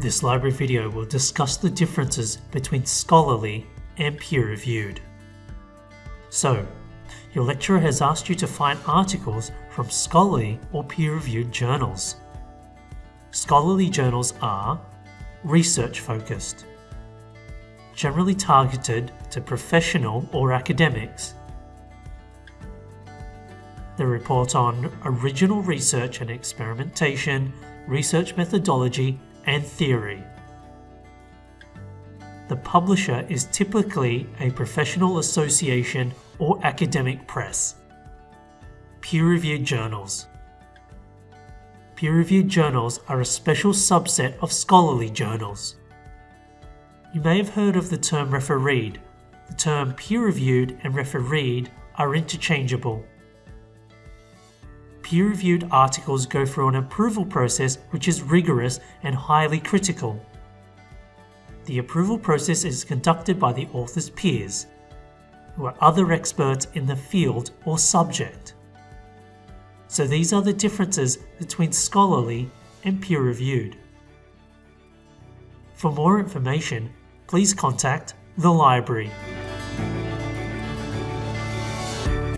This library video will discuss the differences between scholarly and peer-reviewed. So, your lecturer has asked you to find articles from scholarly or peer-reviewed journals. Scholarly journals are research-focused, generally targeted to professional or academics. They report on original research and experimentation, research methodology, and theory. The publisher is typically a professional association or academic press. Peer-reviewed journals. Peer-reviewed journals are a special subset of scholarly journals. You may have heard of the term refereed. The term peer-reviewed and refereed are interchangeable. Peer-reviewed articles go through an approval process which is rigorous and highly critical. The approval process is conducted by the author's peers, who are other experts in the field or subject. So these are the differences between scholarly and peer-reviewed. For more information, please contact the library.